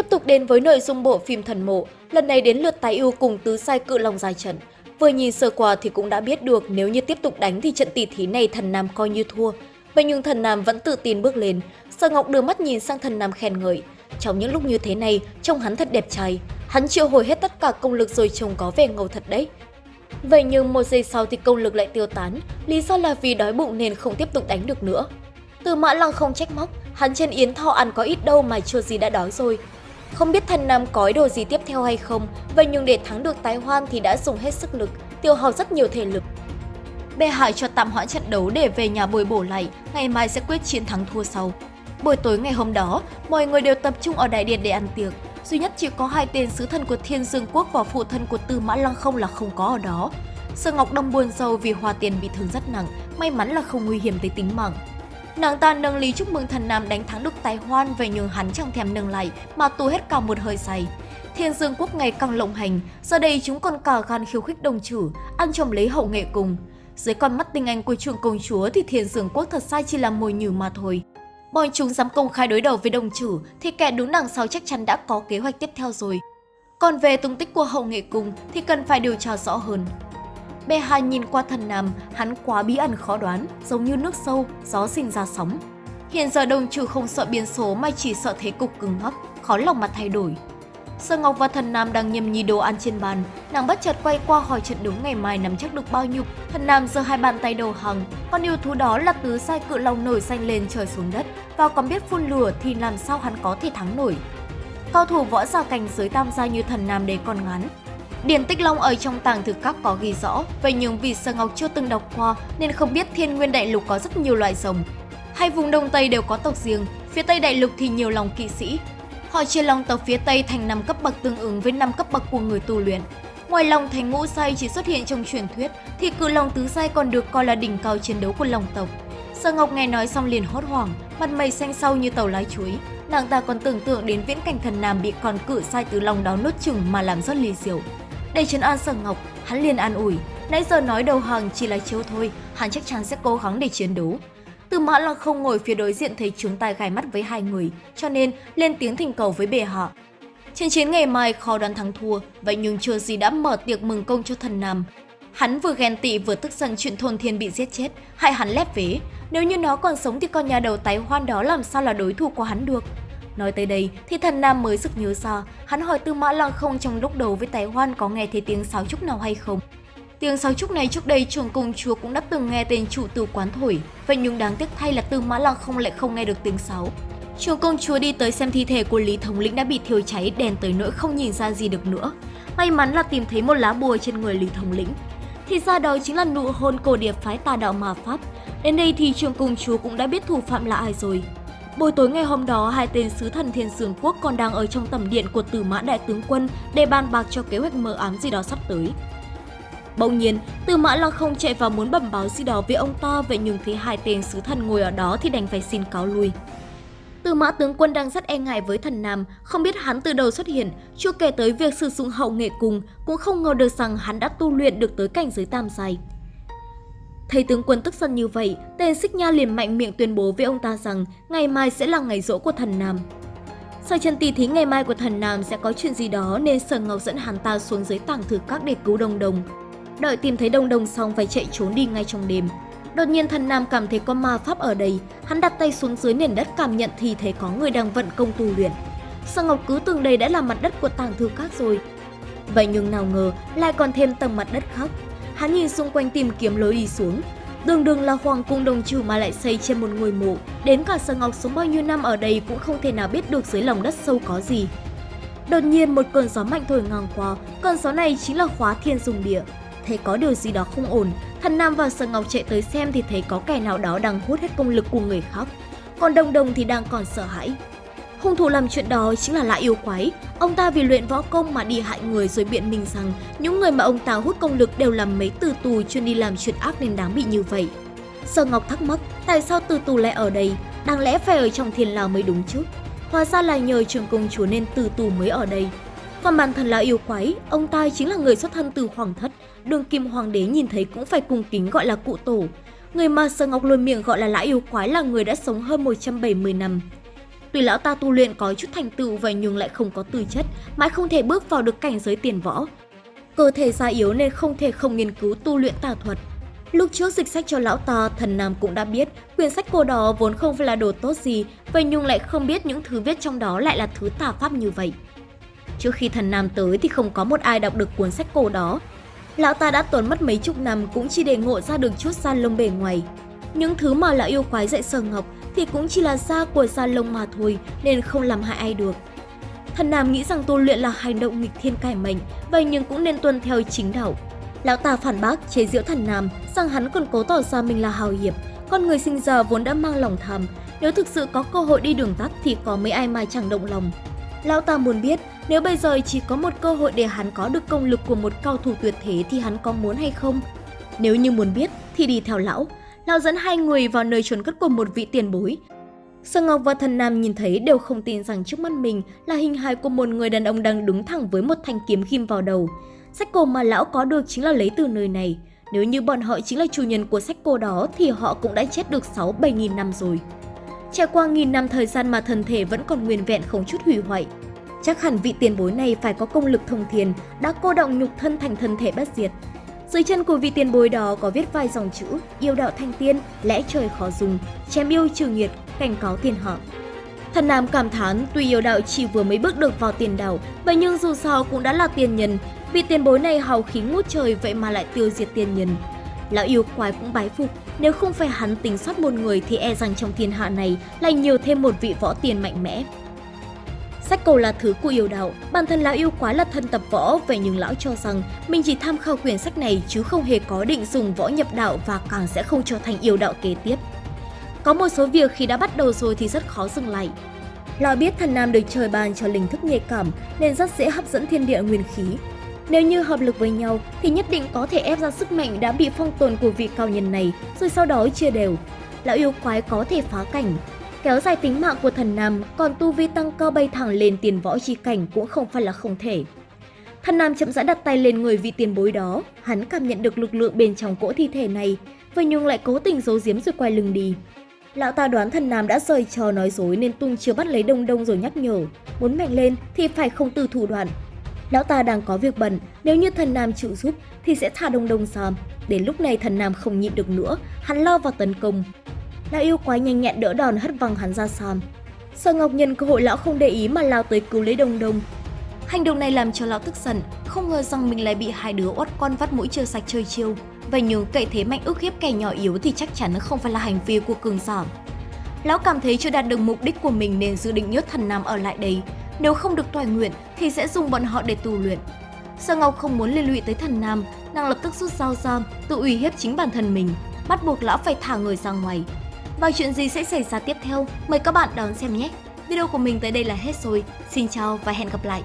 Tiếp tục đến với nội dung bộ phim Thần Mộ, lần này đến lượt tái ưu cùng tứ sai cự long dài trận. Vừa nhìn sơ qua thì cũng đã biết được nếu như tiếp tục đánh thì trận tỷ thí này thần Nam coi như thua. Vậy nhưng thần Nam vẫn tự tin bước lên. Sở Ngọc đưa mắt nhìn sang thần Nam khen ngợi. Trong những lúc như thế này, trông hắn thật đẹp trai. Hắn triệu hồi hết tất cả công lực rồi trông có vẻ ngầu thật đấy. Vậy nhưng một giây sau thì công lực lại tiêu tán, lý do là vì đói bụng nên không tiếp tục đánh được nữa. Từ mã lăng không trách móc, hắn trên yến thọ ăn có ít đâu mà chưa gì đã đói rồi. Không biết thần nam có ý đồ gì tiếp theo hay không, vậy nhưng để thắng được tái hoan thì đã dùng hết sức lực, tiêu hao rất nhiều thể lực. Bệ hại cho tạm hoãn trận đấu để về nhà bồi bổ lại, ngày mai sẽ quyết chiến thắng thua sau. Buổi tối ngày hôm đó, mọi người đều tập trung ở đại điện để ăn tiệc. Duy nhất chỉ có hai tên sứ thần của Thiên Dương Quốc và phụ thân của Tư Mã Lăng không là không có ở đó. Sở Ngọc Đông buồn sâu vì Hoa Tiền bị thương rất nặng, may mắn là không nguy hiểm tới tính mạng. Nàng ta nâng ly chúc mừng thần nam đánh thắng được tài hoan về nhường hắn chẳng thèm nâng lại mà tu hết cả một hơi say. Thiên Dương Quốc ngày càng lộng hành, giờ đây chúng còn cả gan khiêu khích đồng chủ, ăn chồng lấy hậu nghệ cùng. Dưới con mắt tinh anh của trường công chúa thì Thiên Dương Quốc thật sai chỉ là mồi nhử mà thôi. Bọn chúng dám công khai đối đầu với đồng chủ thì kẻ đúng đằng sau chắc chắn đã có kế hoạch tiếp theo rồi. Còn về tung tích của hậu nghệ cùng thì cần phải điều tra rõ hơn. B2 nhìn qua thần nam, hắn quá bí ẩn khó đoán, giống như nước sâu, gió sinh ra sóng. Hiện giờ đồng trừ không sợ biến số mà chỉ sợ thế cục cứng ngắc, khó lòng mà thay đổi. Sơ Ngọc và thần nam đang nhâm nhi đồ ăn trên bàn, nàng bất chợt quay qua hỏi trận đấu ngày mai nắm chắc được bao nhiêu. Thần nam giơ hai bàn tay đầu hàng, con yêu thú đó là tứ sai cự long nổi xanh lên trời xuống đất và còn biết phun lửa thì làm sao hắn có thể thắng nổi. Cao thủ võ giả cảnh giới tam gia như thần nam đấy còn ngắn, Điển Tích Long ở trong tàng thư các có ghi rõ, vậy nhưng vì Sơ Ngọc chưa từng đọc qua nên không biết thiên nguyên đại lục có rất nhiều loại rồng. Hai vùng Đông Tây đều có tộc riêng, phía Tây đại lục thì nhiều lòng kỵ sĩ. Họ chia lòng tộc phía Tây thành 5 cấp bậc tương ứng với 5 cấp bậc của người tu luyện. Ngoài lòng thành ngũ sai chỉ xuất hiện trong truyền thuyết, thì cự lòng tứ sai còn được coi là đỉnh cao chiến đấu của lòng tộc. Sơ Ngọc nghe nói xong liền hốt hoảng, mặt mày xanh xao như tàu lái chuối. Nàng ta còn tưởng tượng đến viễn cảnh thần nam bị con cự sai tứ lòng đó nuốt chừng mà làm rất ly diệu. Để trấn an Sở Ngọc, hắn liền an ủi, nãy giờ nói đầu hàng chỉ là chiêu thôi, hắn chắc chắn sẽ cố gắng để chiến đấu. Từ mã là không ngồi phía đối diện thấy chúng tai gai mắt với hai người, cho nên lên tiếng thỉnh cầu với bề họ Trên chiến ngày mai khó đoán thắng thua, vậy nhưng chưa gì đã mở tiệc mừng công cho thần Nam. Hắn vừa ghen tị vừa tức giận chuyện thôn thiên bị giết chết, hại hắn lép vế. Nếu như nó còn sống thì con nhà đầu tái hoan đó làm sao là đối thủ của hắn được. Nói tới đây thì thần nam mới sực nhớ ra, hắn hỏi Tư Mã Lăng không trong lúc đầu với Tài Hoan có nghe thấy tiếng sáo trúc nào hay không. Tiếng sáo trúc này trước đây trường công chúa cũng đã từng nghe tên chủ tử quán thổi, vậy nhưng đáng tiếc thay là Tư Mã Lăng không lại không nghe được tiếng sáo. Trường công chúa đi tới xem thi thể của Lý Thống lĩnh đã bị thiêu cháy đèn tới nỗi không nhìn ra gì được nữa. May mắn là tìm thấy một lá bùa trên người Lý Thống lĩnh. Thì ra đó chính là nụ hôn cổ điệp phái tà đạo mà Pháp. Đến đây thì trường công chúa cũng đã biết thủ phạm là ai rồi. Buổi tối ngày hôm đó, hai tên sứ thần Thiên Sương Quốc còn đang ở trong tầm điện của Tử Mã Đại Tướng Quân để bàn bạc cho kế hoạch mờ ám gì đó sắp tới. Bỗng nhiên, Tử Mã Lăng không chạy vào muốn bẩm báo gì đó với ông ta, vậy nhưng thấy hai tên sứ thần ngồi ở đó thì đành phải xin cáo lui. Tử Mã tướng quân đang rất e ngại với thần Nam, không biết hắn từ đầu xuất hiện, chưa kể tới việc sử dụng hậu nghệ cùng, cũng không ngờ được rằng hắn đã tu luyện được tới cảnh giới tam giai. Thấy tướng quân tức giận như vậy, tên Xích Nha liền mạnh miệng tuyên bố với ông ta rằng ngày mai sẽ là ngày rỗ của thần Nam. Sau chân tỷ thí ngày mai của thần Nam sẽ có chuyện gì đó nên Sở Ngọc dẫn hắn ta xuống dưới tảng thử các để cứu Đông Đông. Đợi tìm thấy Đông Đông xong phải chạy trốn đi ngay trong đêm. Đột nhiên thần Nam cảm thấy có ma pháp ở đây, hắn đặt tay xuống dưới nền đất cảm nhận thì thấy có người đang vận công tu luyện. Sở Ngọc cứ tưởng đây đã là mặt đất của tảng thư các rồi. Vậy nhưng nào ngờ lại còn thêm tầng mặt đất khác Hắn nhìn xung quanh tìm kiếm lối đi xuống. Đường đường là hoàng cung đồng trừ mà lại xây trên một ngôi mộ. Đến cả Sở Ngọc sống bao nhiêu năm ở đây cũng không thể nào biết được dưới lòng đất sâu có gì. Đột nhiên một cơn gió mạnh thổi ngang qua, cơn gió này chính là khóa thiên dùng địa. Thấy có điều gì đó không ổn, thần Nam và Sở Ngọc chạy tới xem thì thấy có kẻ nào đó đang hút hết công lực của người khác. Còn Đồng Đồng thì đang còn sợ hãi. Hung thủ làm chuyện đó chính là Lã Yêu Quái. Ông ta vì luyện võ công mà đi hại người rồi biện minh rằng những người mà ông ta hút công lực đều làm mấy từ tù chuyên đi làm chuyện ác nên đáng bị như vậy. Sở Ngọc thắc mắc tại sao từ tù lại ở đây, đáng lẽ phải ở trong thiên lao mới đúng chứ. Hóa ra là nhờ trường công chúa nên từ tù mới ở đây. Còn bản thân là yêu quái, ông ta chính là người xuất thân từ hoàng thất, đường kim hoàng đế nhìn thấy cũng phải cung kính gọi là cụ tổ. Người mà Sở Ngọc luôn miệng gọi là lã yêu quái là người đã sống hơn 170 năm, tuy lão ta tu luyện có chút thành tựu vậy nhưng lại không có tư chất, mãi không thể bước vào được cảnh giới tiền võ. Cơ thể già yếu nên không thể không nghiên cứu tu luyện tà thuật. Lúc trước dịch sách cho lão ta, thần nam cũng đã biết quyển sách cô đó vốn không phải là đồ tốt gì, vậy nhưng lại không biết những thứ viết trong đó lại là thứ tà pháp như vậy. Trước khi thần nam tới thì không có một ai đọc được cuốn sách cổ đó. Lão ta đã tốn mất mấy chục năm cũng chỉ để ngộ ra được chút da lông bề ngoài. Những thứ mà lão yêu quái dạy sờ Ngọc thì cũng chỉ là da của da lông mà thôi nên không làm hại ai được. Thần Nam nghĩ rằng tu luyện là hành động nghịch thiên cải mệnh, vậy nhưng cũng nên tuân theo chính đạo. Lão ta phản bác chế giễu thần Nam rằng hắn còn cố tỏ ra mình là hào hiệp, con người sinh ra vốn đã mang lòng tham, nếu thực sự có cơ hội đi đường tắt thì có mấy ai mà chẳng động lòng. Lão ta muốn biết nếu bây giờ chỉ có một cơ hội để hắn có được công lực của một cao thủ tuyệt thế thì hắn có muốn hay không? Nếu như muốn biết thì đi theo lão. Lão dẫn hai người vào nơi trốn cất của một vị tiền bối. Sơ Ngọc và Thần Nam nhìn thấy đều không tin rằng trước mắt mình là hình hài của một người đàn ông đang đứng thẳng với một thanh kiếm ghim vào đầu. Sách cổ mà lão có được chính là lấy từ nơi này. Nếu như bọn họ chính là chủ nhân của sách cổ đó thì họ cũng đã chết được 6-7 nghìn năm rồi. Trải qua nghìn năm thời gian mà thân thể vẫn còn nguyên vẹn không chút hủy hoại. Chắc hẳn vị tiền bối này phải có công lực thông thiền, đã cô động nhục thân thành thân thể bất diệt. Dưới chân của vị tiền bối đó có viết vài dòng chữ yêu đạo thanh tiên, lẽ trời khó dùng, chém yêu trừ nghiệt, cảnh cáo tiền họ. Thần Nam cảm thán tuy yêu đạo chỉ vừa mới bước được vào tiền đảo, vậy nhưng dù sao cũng đã là tiền nhân, vị tiền bối này hào khí ngút trời vậy mà lại tiêu diệt tiền nhân. Lão yêu quái cũng bái phục, nếu không phải hắn tính sót một người thì e rằng trong thiên hạ này lại nhiều thêm một vị võ tiền mạnh mẽ. Sách cổ là thứ của yêu đạo, bản thân lão yêu quái là thân tập võ, vậy nhưng lão cho rằng mình chỉ tham khảo quyển sách này chứ không hề có định dùng võ nhập đạo và càng sẽ không trở thành yêu đạo kế tiếp. Có một số việc khi đã bắt đầu rồi thì rất khó dừng lại. Lão biết thần nam được trời ban cho linh thức nhạy cảm nên rất dễ hấp dẫn thiên địa nguyên khí. Nếu như hợp lực với nhau thì nhất định có thể ép ra sức mạnh đã bị phong tồn của vị cao nhân này rồi sau đó chia đều. Lão yêu quái có thể phá cảnh, kéo dài tính mạng của thần nam, còn tu vi tăng cao bay thẳng lên tiền võ chi cảnh cũng không phải là không thể. Thần nam chậm rãi đặt tay lên người vị tiền bối đó, hắn cảm nhận được lực lượng bên trong cỗ thi thể này, vậy nhưng lại cố tình giấu giếm rồi quay lưng đi. Lão ta đoán thần nam đã rời trò nói dối nên tung chưa bắt lấy đông đông rồi nhắc nhở, muốn mạnh lên thì phải không từ thủ đoạn. Lão ta đang có việc bận, nếu như thần nam chịu giúp thì sẽ thả đông đông xòm. Đến lúc này thần nam không nhịn được nữa, hắn lao vào tấn công, Lão yêu quái nhanh nhẹn đỡ đòn hất văng hắn ra sàn. Sở Ngọc nhân cơ hội lão không để ý mà lao tới cứu lấy Đông Đông. Hành động này làm cho lão tức giận, không ngờ rằng mình lại bị hai đứa oát con vắt mũi chưa sạch chơi chiêu. Vậy nhưng cậy thế mạnh ức hiếp kẻ nhỏ yếu thì chắc chắn không phải là hành vi của cường giả. Lão cảm thấy chưa đạt được mục đích của mình nên dự định nhốt thần nam ở lại đây. Nếu không được toại nguyện thì sẽ dùng bọn họ để tu luyện. Sở Ngọc không muốn liên lụy tới thần nam, nàng lập tức rút dao ra, tự uy hiếp chính bản thân mình, bắt buộc lão phải thả người ra ngoài. Và chuyện gì sẽ xảy ra tiếp theo, mời các bạn đón xem nhé! Video của mình tới đây là hết rồi. Xin chào và hẹn gặp lại!